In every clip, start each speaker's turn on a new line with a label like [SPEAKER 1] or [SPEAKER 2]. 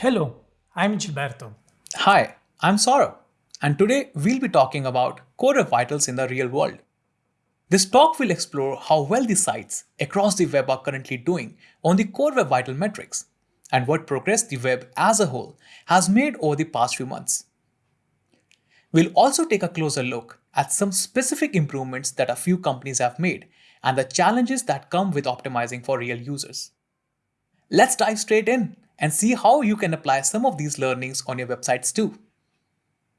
[SPEAKER 1] Hello, I'm Gilberto.
[SPEAKER 2] Hi, I'm Saurabh, and today we'll be talking about Core Web Vitals in the real world. This talk will explore how well the sites across the web are currently doing on the Core Web Vital metrics and what progress the web as a whole has made over the past few months. We'll also take a closer look at some specific improvements that a few companies have made and the challenges that come with optimizing for real users. Let's dive straight in and see how you can apply some of these learnings on your websites too.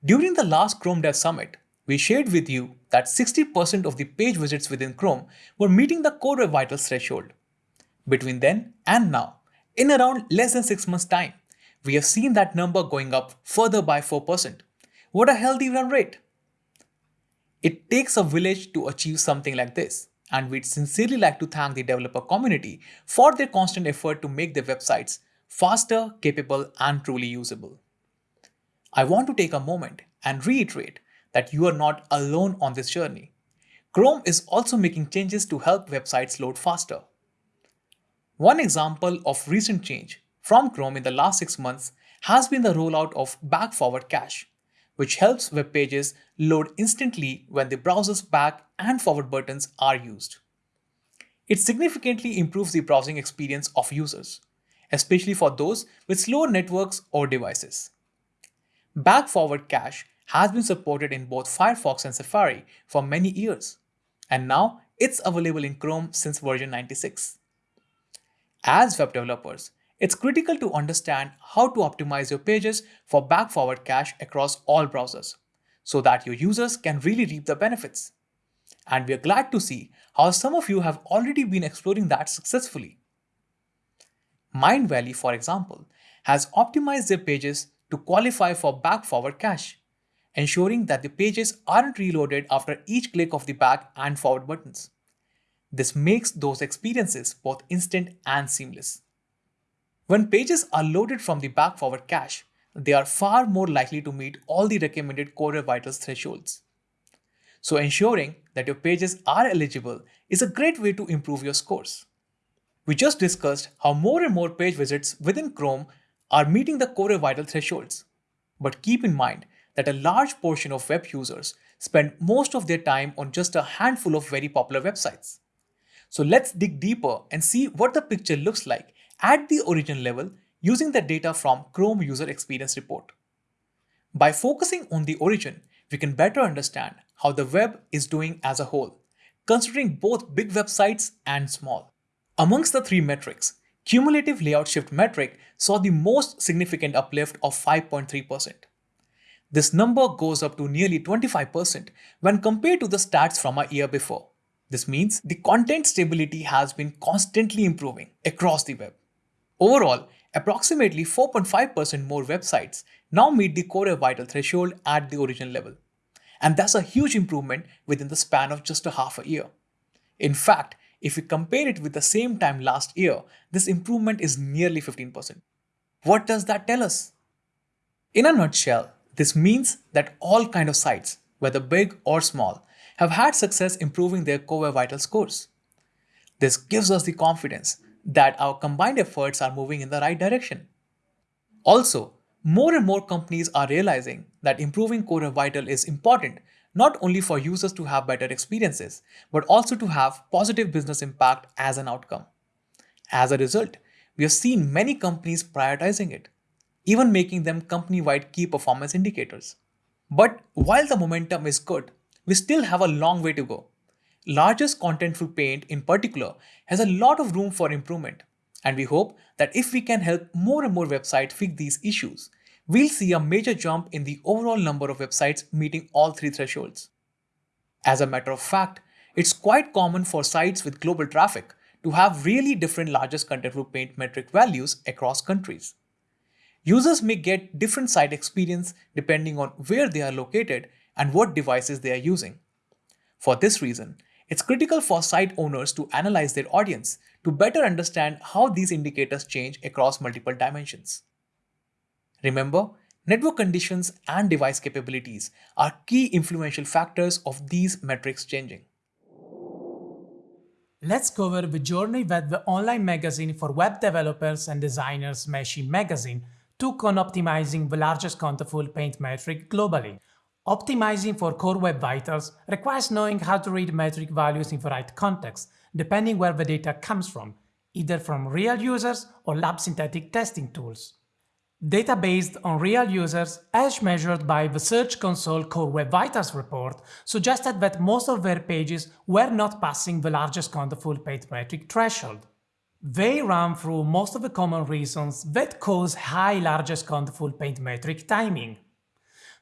[SPEAKER 2] During the last Chrome Dev Summit, we shared with you that 60% of the page visits within Chrome were meeting the Core Web Vitals threshold. Between then and now, in around less than 6 months time, we have seen that number going up further by 4%. What a healthy run rate! It takes a village to achieve something like this, and we'd sincerely like to thank the developer community for their constant effort to make their websites faster, capable, and truly usable. I want to take a moment and reiterate that you are not alone on this journey. Chrome is also making changes to help websites load faster. One example of recent change from Chrome in the last six months has been the rollout of back forward cache, which helps web pages load instantly when the browser's back and forward buttons are used. It significantly improves the browsing experience of users, especially for those with slower networks or devices. Back forward cache has been supported in both Firefox and Safari for many years, and now it's available in Chrome since version 96. As web developers, it's critical to understand how to optimize your pages for back-forward cache across all browsers, so that your users can really reap the benefits. And we're glad to see how some of you have already been exploring that successfully. Mindvalley, for example, has optimized their pages to qualify for back-forward cache, ensuring that the pages aren't reloaded after each click of the back and forward buttons. This makes those experiences both instant and seamless. When pages are loaded from the back-forward cache, they are far more likely to meet all the recommended Core Vitals thresholds. So ensuring that your pages are eligible is a great way to improve your scores. We just discussed how more and more page visits within Chrome are meeting the Core Vital thresholds. But keep in mind that a large portion of web users spend most of their time on just a handful of very popular websites. So let's dig deeper and see what the picture looks like at the origin level using the data from Chrome User Experience Report. By focusing on the origin, we can better understand how the web is doing as a whole, considering both big websites and small. Amongst the three metrics, cumulative layout shift metric saw the most significant uplift of 5.3%. This number goes up to nearly 25% when compared to the stats from a year before. This means the content stability has been constantly improving across the web. Overall, approximately 4.5% more websites now meet the Core Vital threshold at the original level. And that's a huge improvement within the span of just a half a year. In fact, if we compare it with the same time last year, this improvement is nearly 15%. What does that tell us? In a nutshell, this means that all kind of sites, whether big or small, have had success improving their Core Vital scores. This gives us the confidence that our combined efforts are moving in the right direction. Also, more and more companies are realizing that improving Core Vital is important not only for users to have better experiences, but also to have positive business impact as an outcome. As a result, we have seen many companies prioritizing it, even making them company-wide key performance indicators. But while the momentum is good, we still have a long way to go. Largest Contentful Paint in particular has a lot of room for improvement, and we hope that if we can help more and more websites fix these issues, we'll see a major jump in the overall number of websites meeting all three thresholds. As a matter of fact, it's quite common for sites with global traffic to have really different largest contentful paint metric values across countries. Users may get different site experience depending on where they are located and what devices they are using. For this reason, it's critical for site owners to analyze their audience to better understand how these indicators change across multiple dimensions. Remember, network conditions and device capabilities are key influential factors of these metrics changing.
[SPEAKER 1] Let's cover the Journey that the online magazine for web developers and designers Smashing Magazine took on optimizing the largest contentful paint metric globally. Optimizing for core web vitals requires knowing how to read metric values in the right context, depending where the data comes from, either from real users or lab synthetic testing tools. Data based on real users, as measured by the Search Console Core Web Vitals report, suggested that most of their pages were not passing the largest contentful paint metric threshold. They ran through most of the common reasons that cause high largest contentful paint metric timing.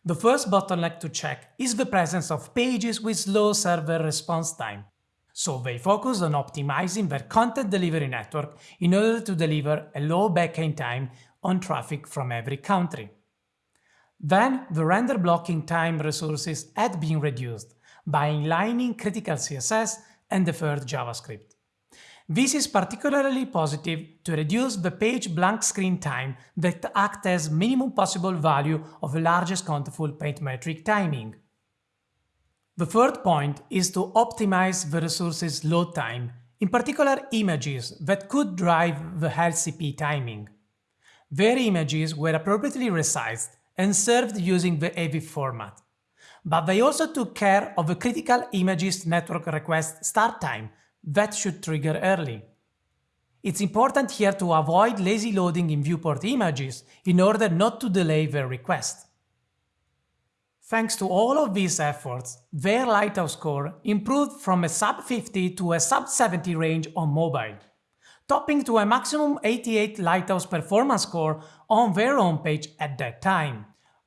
[SPEAKER 1] The first bottleneck to check is the presence of pages with slow server response time. So they focus on optimizing their content delivery network in order to deliver a low backend time on traffic from every country. Then the render blocking time resources had been reduced by inlining critical CSS and deferred JavaScript. This is particularly positive to reduce the page blank screen time that acts as minimum possible value of the largest contentful paint metric timing. The third point is to optimize the resource's load time, in particular images that could drive the LCP timing. Their images were appropriately resized and served using the AVIF format. But they also took care of the critical images network request start time that should trigger early. It's important here to avoid lazy loading in viewport images in order not to delay their request. Thanks to all of these efforts, their Lighthouse score improved from a sub 50 to a sub 70 range on mobile topping to a maximum 88 Lighthouse performance score on their homepage at that time.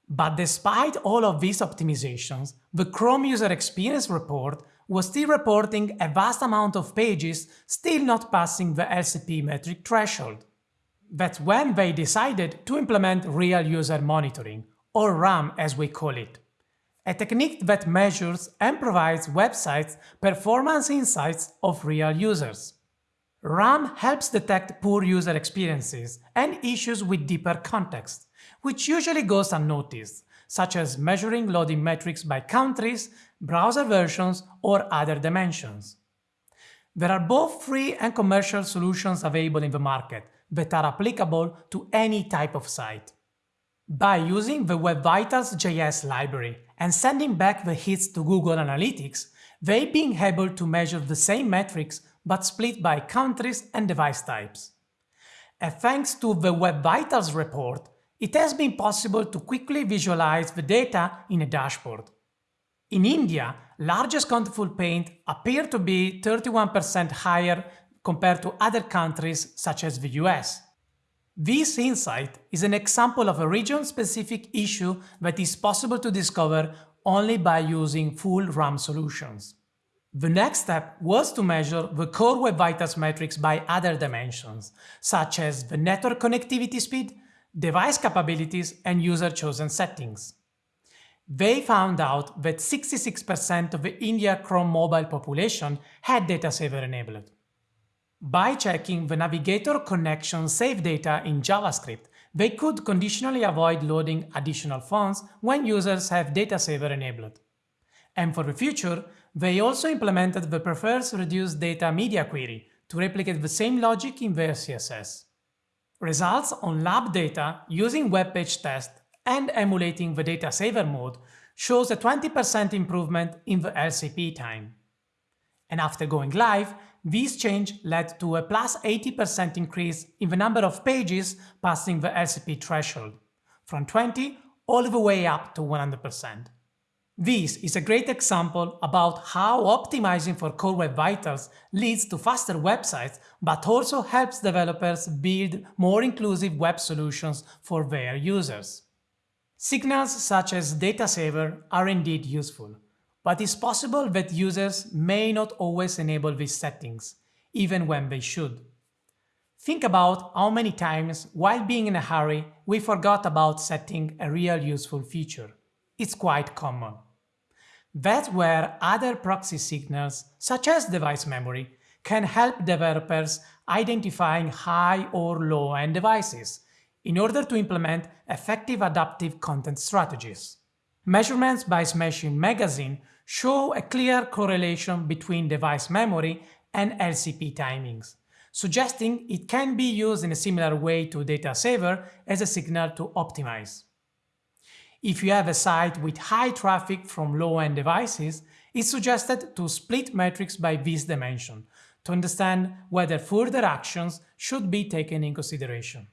[SPEAKER 1] But despite all of these optimizations, the Chrome User Experience report was still reporting a vast amount of pages still not passing the LCP metric threshold. That's when they decided to implement Real User Monitoring, or RUM as we call it, a technique that measures and provides websites performance insights of real users. RUM helps detect poor user experiences and issues with deeper context, which usually goes unnoticed, such as measuring loading metrics by countries, browser versions, or other dimensions. There are both free and commercial solutions available in the market that are applicable to any type of site. By using the Web Vitals JS library and sending back the hits to Google Analytics, they being able to measure the same metrics but split by countries and device types. And thanks to the Web Vitals report, it has been possible to quickly visualize the data in a dashboard. In India, largest contentful paint appeared to be 31% higher compared to other countries such as the US. This insight is an example of a region-specific issue that is possible to discover only by using full RUM solutions. The next step was to measure the core Web Vitals metrics by other dimensions, such as the network connectivity speed, device capabilities, and user-chosen settings. They found out that 66% of the India Chrome mobile population had data saver enabled. By checking the navigator connection save data in JavaScript, they could conditionally avoid loading additional fonts when users have data saver enabled. And for the future, they also implemented the prefers reduce data media query to replicate the same logic in their CSS. Results on lab data using web page test and emulating the data saver mode shows a 20% improvement in the LCP time. And after going live, this change led to a plus 80% increase in the number of pages passing the LCP threshold, from 20 all the way up to 100%. This is a great example about how optimizing for Core Web Vitals leads to faster websites, but also helps developers build more inclusive web solutions for their users. Signals such as data saver are indeed useful, but it's possible that users may not always enable these settings, even when they should. Think about how many times, while being in a hurry, we forgot about setting a real useful feature it's quite common. That's where other proxy signals, such as device memory, can help developers identifying high or low-end devices in order to implement effective adaptive content strategies. Measurements by Smashing Magazine show a clear correlation between device memory and LCP timings, suggesting it can be used in a similar way to data saver as a signal to optimize. If you have a site with high traffic from low-end devices, it's suggested to split metrics by this dimension to understand whether further actions should be taken in consideration.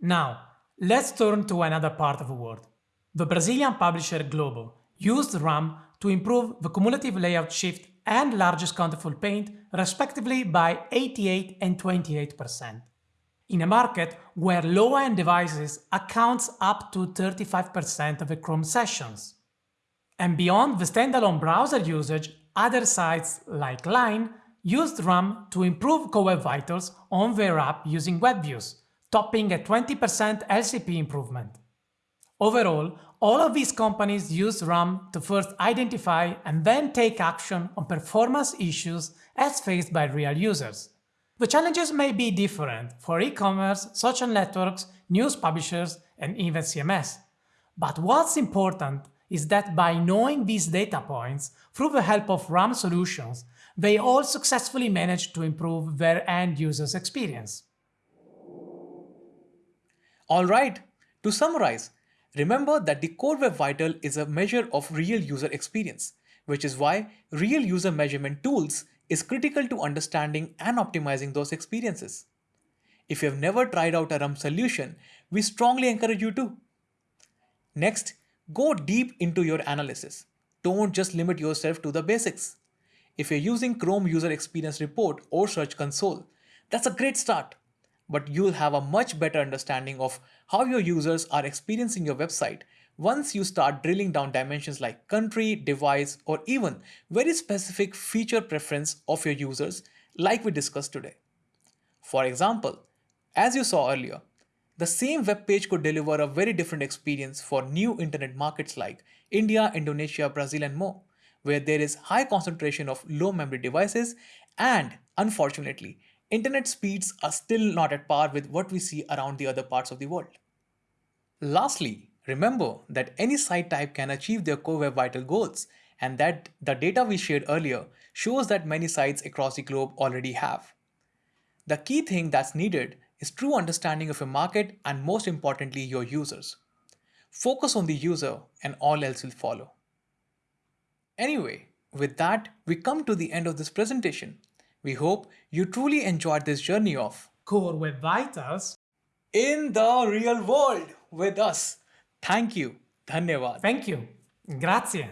[SPEAKER 1] Now, let's turn to another part of the world. The Brazilian publisher Globo used RUM to improve the cumulative layout shift and largest contentful paint respectively by 88 and 28%. In a market where low-end devices accounts up to 35% of the Chrome sessions. And beyond the standalone browser usage, other sites like Line used RUM to improve Core Web Vitals on their app using web views, topping a 20% LCP improvement. Overall, all of these companies use RUM to first identify and then take action on performance issues as faced by real users. The challenges may be different for e-commerce, social networks, news publishers, and even CMS. But what's important is that by knowing these data points through the help of RUM solutions, they all successfully manage to improve their end users' experience.
[SPEAKER 2] Alright, to summarize, Remember that the Core Web Vital is a measure of real user experience, which is why real user measurement tools is critical to understanding and optimizing those experiences. If you have never tried out a RUM solution, we strongly encourage you to. Next, go deep into your analysis. Don't just limit yourself to the basics. If you're using Chrome User Experience Report or Search Console, that's a great start but you'll have a much better understanding of how your users are experiencing your website once you start drilling down dimensions like country, device, or even very specific feature preference of your users like we discussed today. For example, as you saw earlier, the same web page could deliver a very different experience for new internet markets like India, Indonesia, Brazil, and more, where there is high concentration of low memory devices and, unfortunately, internet speeds are still not at par with what we see around the other parts of the world. Lastly, remember that any site type can achieve their core web vital goals and that the data we shared earlier shows that many sites across the globe already have. The key thing that's needed is true understanding of your market and most importantly your users. Focus on the user and all else will follow. Anyway, with that, we come to the end of this presentation. We hope you truly enjoyed this journey of
[SPEAKER 1] Core Web Vitals
[SPEAKER 2] in the real world with us. Thank you.
[SPEAKER 1] Thank you. Grazie.